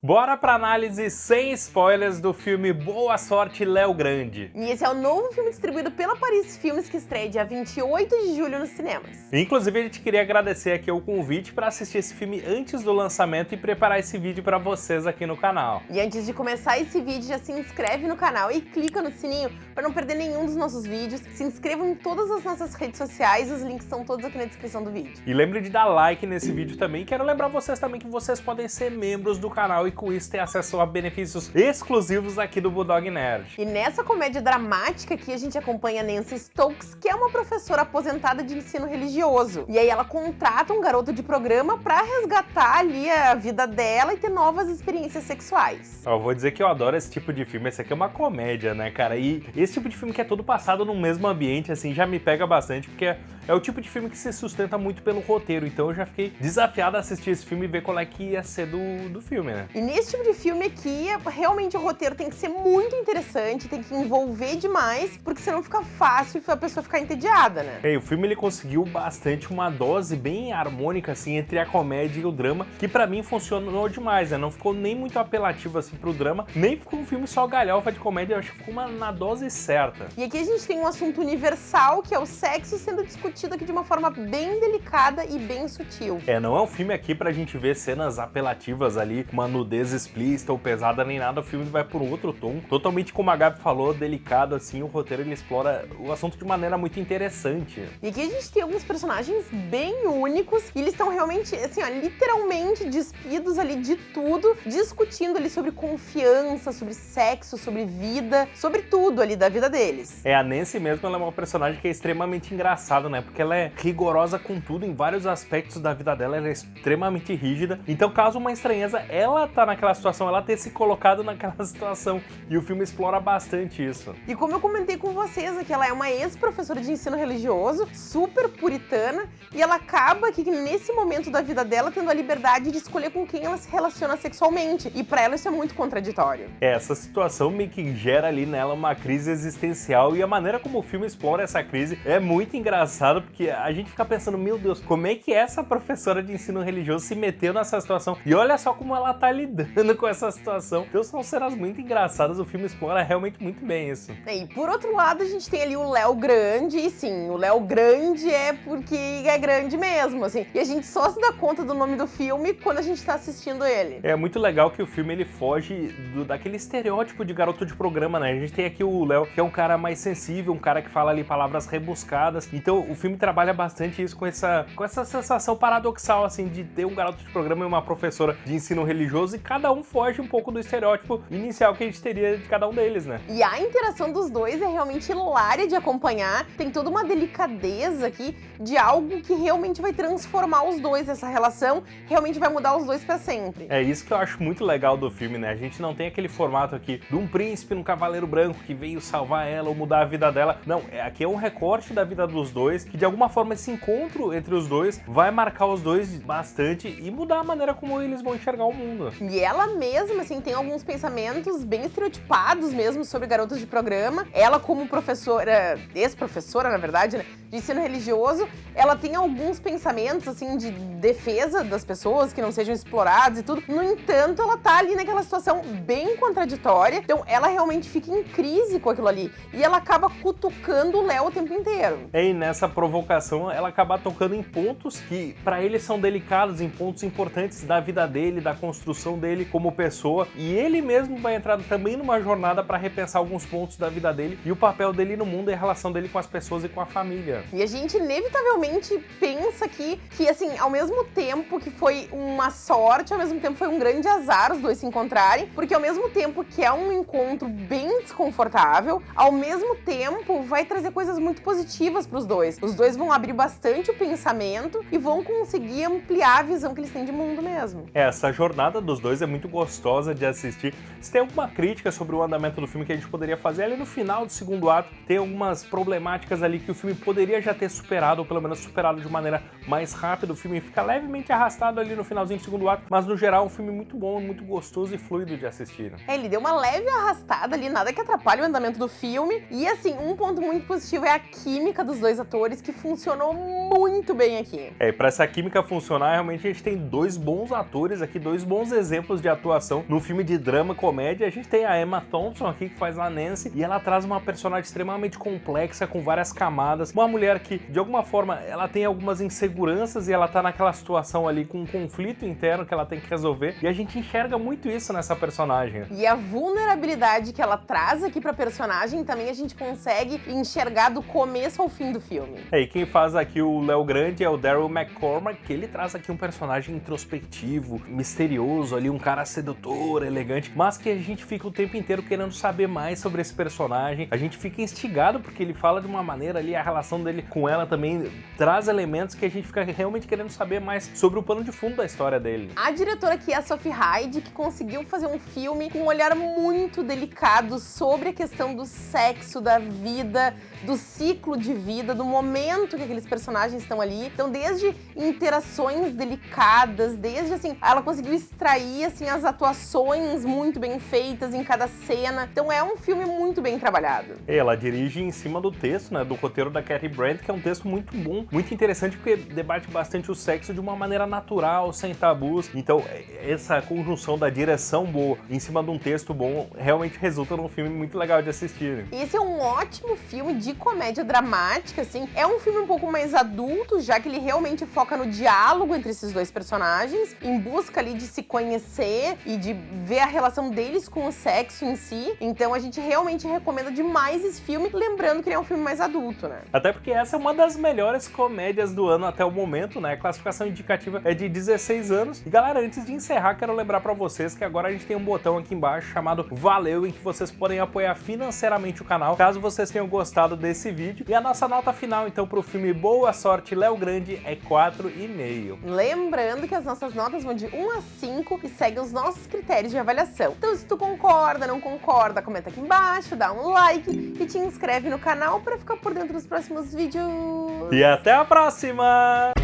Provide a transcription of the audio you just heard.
Bora pra análise sem spoilers do filme Boa Sorte Léo Grande. E esse é o novo filme distribuído pela Paris Filmes que estreia dia 28 de julho nos cinemas. Inclusive a gente queria agradecer aqui o convite para assistir esse filme antes do lançamento e preparar esse vídeo para vocês aqui no canal. E antes de começar esse vídeo já se inscreve no canal e clica no sininho para não perder nenhum dos nossos vídeos. Se inscrevam em todas as nossas redes sociais, os links estão todos aqui na descrição do vídeo. E lembre de dar like nesse vídeo também. Quero lembrar vocês também que vocês podem ser membros do canal e com isso ter acesso a benefícios exclusivos aqui do Bulldog Nerd. E nessa comédia dramática aqui a gente acompanha Nancy Stokes, que é uma professora aposentada de ensino religioso. E aí ela contrata um garoto de programa para resgatar ali a vida dela e ter novas experiências sexuais. Eu vou dizer que eu adoro esse tipo de filme, esse aqui é uma comédia, né, cara? E esse tipo de filme que é todo passado no mesmo ambiente, assim, já me pega bastante, porque é o tipo de filme que se sustenta muito pelo roteiro, então eu já fiquei desafiado a assistir esse filme e ver qual é que ia ser do, do filme, né? E nesse tipo de filme aqui, realmente o roteiro tem que ser muito interessante, tem que envolver demais, porque senão fica fácil a pessoa ficar entediada, né? É, o filme ele conseguiu bastante uma dose bem harmônica, assim, entre a comédia e o drama, que pra mim funcionou demais, né? Não ficou nem muito apelativo, assim, pro drama, nem ficou um filme só galhofa de comédia, eu acho que ficou uma, na dose certa. E aqui a gente tem um assunto universal, que é o sexo sendo discutido aqui de uma forma bem delicada e bem sutil. É, não é um filme aqui pra gente ver cenas apelativas ali, uma nudez explícita ou pesada nem nada, o filme vai por um outro tom, totalmente como a Gabi falou, delicado assim, o roteiro ele explora o assunto de maneira muito interessante. E aqui a gente tem alguns personagens bem únicos, e eles estão realmente, assim, ó, literalmente despidos ali de tudo, discutindo ali sobre confiança, sobre sexo, sobre vida, sobre tudo ali da vida deles. É, a Nancy mesmo, ela é uma personagem que é extremamente engraçada, né, porque ela é rigorosa com tudo, em vários aspectos da vida dela, ela é extremamente rígida, então caso uma estranheza, ela tá naquela situação, ela ter se colocado naquela situação. E o filme explora bastante isso. E como eu comentei com vocês aqui, ela é uma ex-professora de ensino religioso, super puritana, e ela acaba que nesse momento da vida dela tendo a liberdade de escolher com quem ela se relaciona sexualmente. E para ela isso é muito contraditório. É, essa situação meio que gera ali nela uma crise existencial e a maneira como o filme explora essa crise é muito engraçado porque a gente fica pensando, meu Deus, como é que essa professora de ensino religioso se meteu nessa situação? E olha só como ela tá lidando com essa situação. Então são cenas muito engraçadas, o filme explora realmente muito bem isso. E por outro lado, a gente tem ali o Léo Grande, e sim, o Léo Grande é porque é grande mesmo, assim. E a gente só se dá conta do nome do filme quando a gente tá assistindo ele. É muito legal que o filme ele foge do, daquele estereótipo de garoto de programa, né? A gente tem aqui o Léo, que é um cara mais sensível, um cara que fala ali palavras rebuscadas. Então o filme trabalha bastante isso com essa, com essa sensação paradoxal, assim, de ter um garoto de programa e uma professora de ensino religioso e cada um foge um pouco do estereótipo inicial que a gente teria de cada um deles, né? E a interação dos dois é realmente hilária de acompanhar, tem toda uma delicadeza aqui de algo que realmente vai transformar os dois, essa relação realmente vai mudar os dois pra sempre. É isso que eu acho muito legal do filme, né? A gente não tem aquele formato aqui de um príncipe no cavaleiro branco que veio salvar ela ou mudar a vida dela. Não, é, aqui é um recorte da vida dos dois, que de alguma forma esse encontro entre os dois vai marcar os dois bastante e mudar a maneira como eles vão enxergar o mundo. E ela mesma, assim, tem alguns pensamentos bem estereotipados mesmo sobre garotos de programa. Ela como professora, ex-professora, na verdade, né, de ensino religioso, ela tem alguns pensamentos, assim, de defesa das pessoas, que não sejam exploradas e tudo. No entanto, ela tá ali naquela situação bem contraditória, então ela realmente fica em crise com aquilo ali. E ela acaba cutucando o Léo o tempo inteiro. E nessa provocação, ela acaba tocando em pontos que para ele são delicados, em pontos importantes da vida dele, da construção dele como pessoa. E ele mesmo vai entrar também numa jornada para repensar alguns pontos da vida dele e o papel dele no mundo e a relação dele com as pessoas e com a família. E a gente inevitavelmente pensa aqui que, assim, ao mesmo tempo que foi uma sorte, ao mesmo tempo foi um grande azar os dois se encontrarem, porque ao mesmo tempo que é um encontro bem desconfortável, ao mesmo tempo vai trazer coisas muito positivas para os dois. Os dois vão abrir bastante o pensamento e vão conseguir ampliar a visão que eles têm de mundo mesmo. É, essa jornada dos dois é muito gostosa de assistir. Se tem alguma crítica sobre o andamento do filme que a gente poderia fazer ali no final do segundo ato, tem algumas problemáticas ali que o filme poderia já ter superado, ou pelo menos superado de maneira mais rápida. O filme fica levemente arrastado ali no finalzinho do segundo ato, mas no geral é um filme muito bom, muito gostoso e fluido de assistir. É, ele deu uma leve arrastada ali, nada que atrapalhe o andamento do filme. E assim, um ponto muito positivo é a química dos dois atores, que funcionou muito bem aqui. É, pra essa química funcionar, realmente a gente tem dois bons atores aqui, dois bons exemplos exemplos de atuação no filme de drama comédia. A gente tem a Emma Thompson aqui que faz a Nancy e ela traz uma personagem extremamente complexa com várias camadas, uma mulher que de alguma forma ela tem algumas inseguranças e ela tá naquela situação ali com um conflito interno que ela tem que resolver e a gente enxerga muito isso nessa personagem. E a vulnerabilidade que ela traz aqui pra personagem também a gente consegue enxergar do começo ao fim do filme. É, e quem faz aqui o Léo Grande é o Daryl McCormack, que ele traz aqui um personagem introspectivo, misterioso ali, um cara sedutor, elegante, mas que a gente fica o tempo inteiro querendo saber mais sobre esse personagem. A gente fica instigado porque ele fala de uma maneira ali, a relação dele com ela também traz elementos que a gente fica realmente querendo saber mais sobre o pano de fundo da história dele. A diretora aqui é a Sophie Hyde, que conseguiu fazer um filme com um olhar muito delicado sobre a questão do sexo, da vida, do ciclo de vida, do momento que aqueles personagens estão ali. Então, desde interações delicadas, desde assim, ela conseguiu extrair assim as atuações muito bem feitas em cada cena. Então, é um filme muito bem trabalhado. Ela dirige em cima do texto, né, do roteiro da Cathy Brandt, que é um texto muito bom, muito interessante porque debate bastante o sexo de uma maneira natural, sem tabus. Então, essa conjunção da direção boa em cima de um texto bom realmente resulta num filme muito legal de assistir. Esse é um ótimo filme de comédia dramática, assim. É um filme um pouco mais adulto, já que ele realmente foca no diálogo entre esses dois personagens, em busca ali de se conhecer e de ver a relação deles com o sexo em si. Então a gente realmente recomenda demais esse filme, lembrando que ele é um filme mais adulto, né? Até porque essa é uma das melhores comédias do ano até o momento, né? A classificação indicativa é de 16 anos. E galera, antes de encerrar, quero lembrar pra vocês que agora a gente tem um botão aqui embaixo chamado Valeu, em que vocês podem apoiar financeiramente o canal, caso vocês tenham gostado desse vídeo. E a nossa nota final, então, pro filme Boa Sorte Léo Grande é 4,5. Lembrando que as nossas notas vão de 1 a 5 e seguem os nossos critérios de avaliação. Então, se tu concorda, não concorda, comenta aqui embaixo, dá um like e te inscreve no canal para ficar por dentro dos próximos vídeos. E até a próxima!